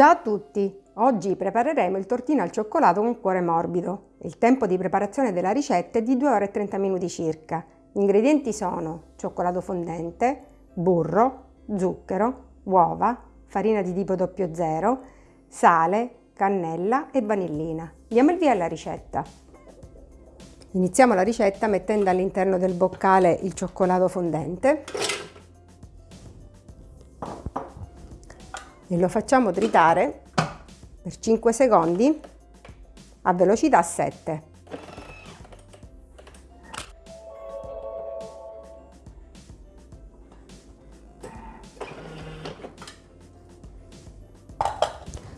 Ciao a tutti! Oggi prepareremo il tortino al cioccolato con cuore morbido. Il tempo di preparazione della ricetta è di 2 ore e 30 minuti circa. Gli ingredienti sono cioccolato fondente, burro, zucchero, uova, farina di tipo 00, sale, cannella e vanillina. Diamo il via alla ricetta. Iniziamo la ricetta mettendo all'interno del boccale il cioccolato fondente e lo facciamo tritare per 5 secondi a velocità 7.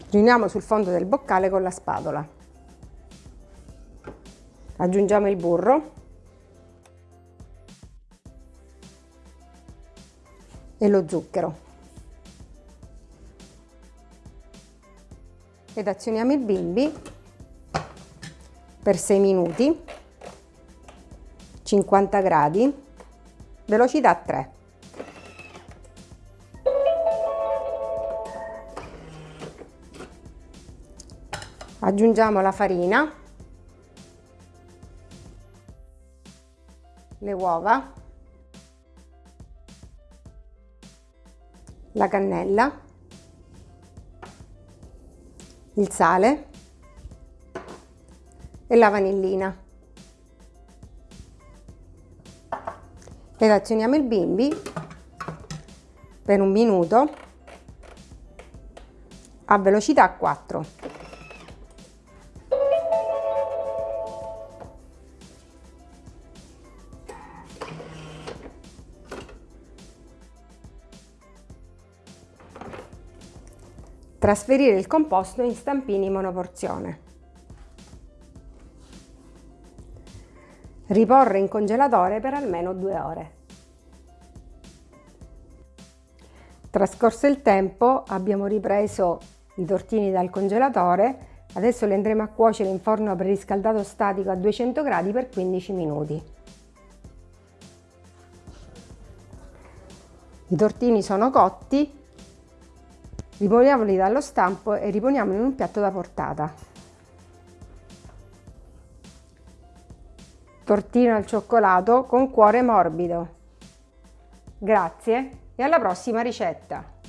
Riuniamo sul fondo del boccale con la spatola. Aggiungiamo il burro e lo zucchero. Ed azioniamo il bimbi per 6 minuti 50 gradi velocità 3 aggiungiamo la farina le uova la cannella il sale e la vanillina. Ed azioniamo il bimbi per un minuto a velocità 4. Trasferire il composto in stampini monoporzione. Riporre in congelatore per almeno due ore. Trascorso il tempo abbiamo ripreso i tortini dal congelatore, adesso li andremo a cuocere in forno preriscaldato statico a 200 gradi per 15 minuti. I tortini sono cotti, Rimuoviamoli dallo stampo e riponiamoli in un piatto da portata. Tortino al cioccolato con cuore morbido. Grazie e alla prossima ricetta!